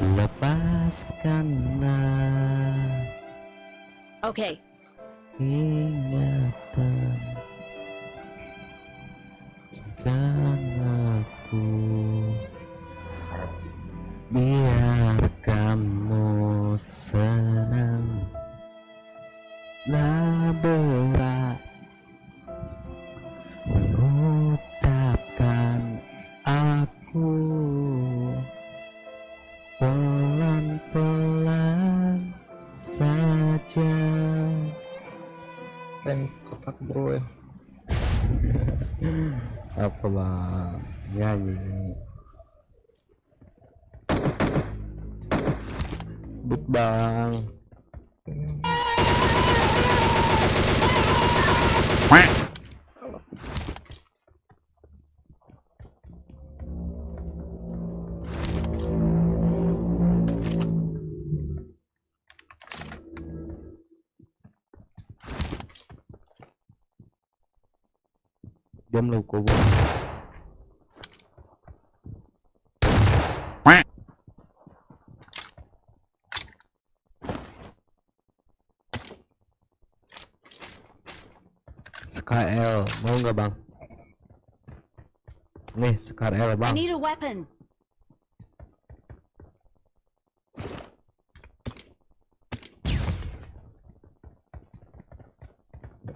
lepaskanlah Okay. ingatan Jadikan aku biar apa bang nyanyi But bang. Diam lu kau bang SKL mau nggak bang nih SKL I bang need a weapon.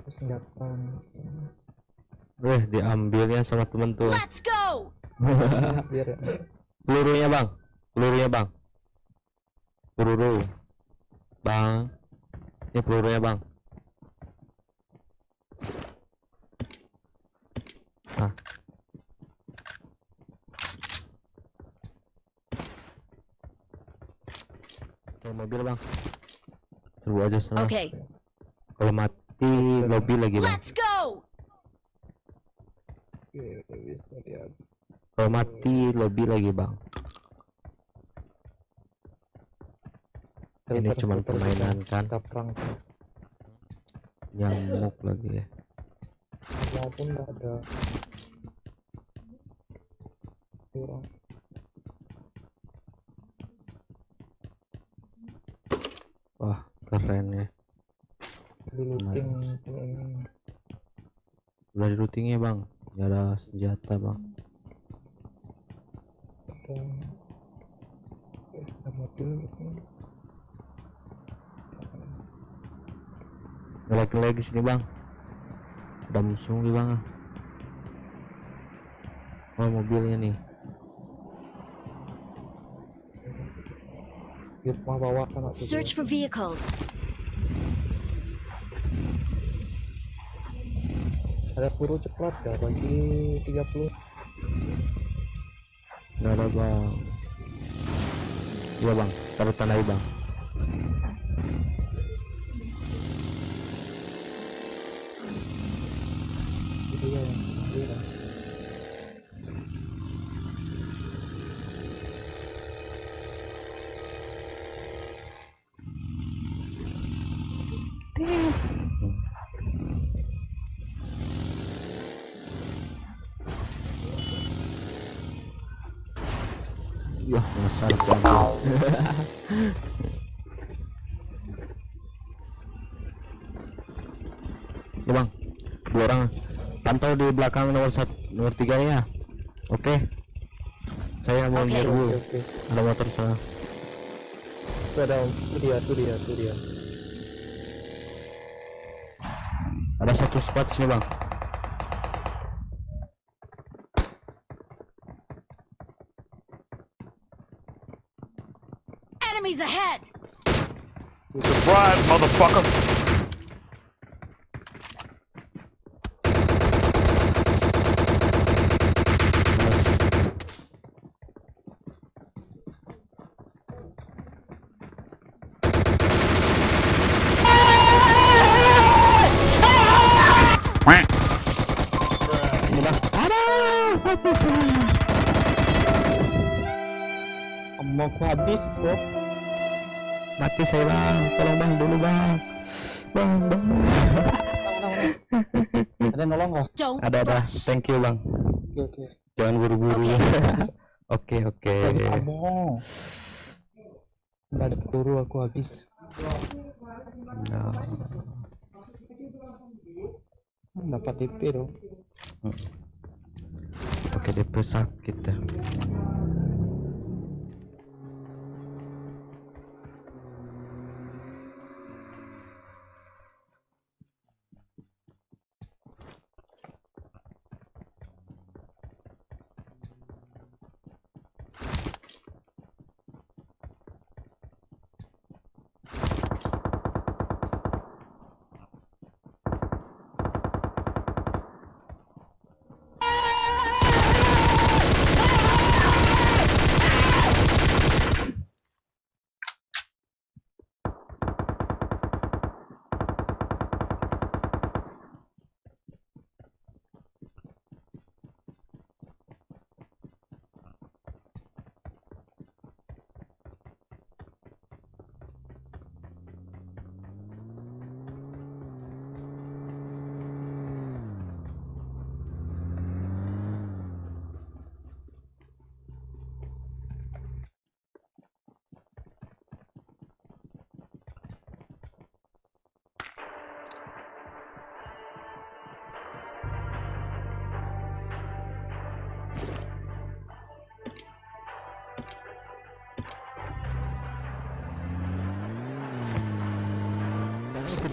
Senjata. Weh diambilnya sama temen tuh Let's go. Biar ya. pelurunya bang pelurunya bang peluru bang ini pelurunya bang ah Cari mobil bang serbu aja sana Okay. kalau mati lobby lagi bang Let's go. Oke, kalau mati lobby lagi bang ini cuma permainan kan Kita perang. nyamuk lagi ya Walaupun nggak ada. Kurang. wah keren ya Di looting. udah di bang nggak ada senjata bang Ada. Eh, ada mobil di sini. nggak lagi lagi sini bang ada musuh nih bang oh mobilnya nih Rumah bawah sana. Search for vehicles. Ada peluru cepat ya bagi 30. nggak ada bang iya bang taruh tandai bang Bang. ya bang, dua orang pantau di belakang nomor satu, nomor tiga ya. Oke. Saya mau Oke. nyerbu. Oke, oke. Ada motor sana. Ada, dia, tuh dia, tuh dia. Ada satu spot sini bang. Enemies ahead. Surprise, motherfucker! Ini bang. Ada. Apa sih? Mau aku habis, bro. Mati saya bang. Tolong bang dulu bang. Bang bang. Ada nolong nggak? Ada ada. Thank you bang. Oke, oke. Jangan buru-buru. Oke. Oke oke. Nggak ada peluru aku habis. nah Dapat TP dong. pakai DP sakit ya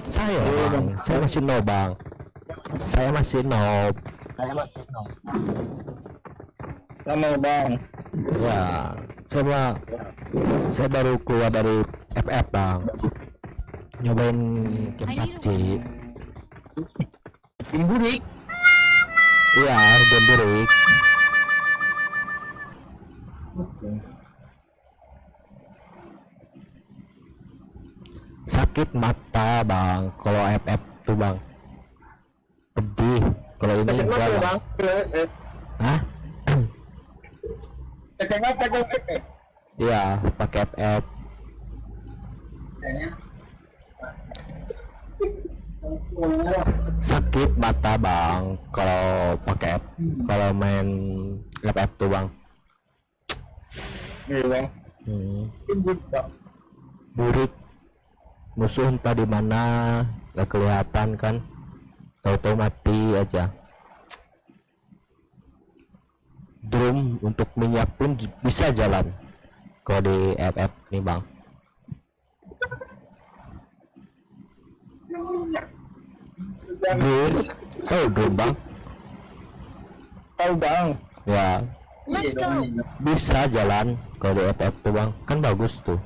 saya bang saya masih no bang. Saya masih no Lama bang. ya saya saya baru keluar dari FF bang. Nyobain game PUBG Timburik. iya game burik sakit mata bang kalau FF tuh bang pedih kalau ini enggak bang Hah? Apa? Iya, pakai FF. Sakit mata bang kalau pakai F, kalau main FF tuh bang. Iya bang. Hmm. Burik musuh entah di mana nggak kelihatan kan. Tahu-tahu mati aja. Drum untuk minyak pun bisa jalan. Kalau di FF nih bang. Drum? Tahu drum bang? Tahu bang. ya. Let's go. bisa jalan kalau di FF tuh bang. Kan bagus tuh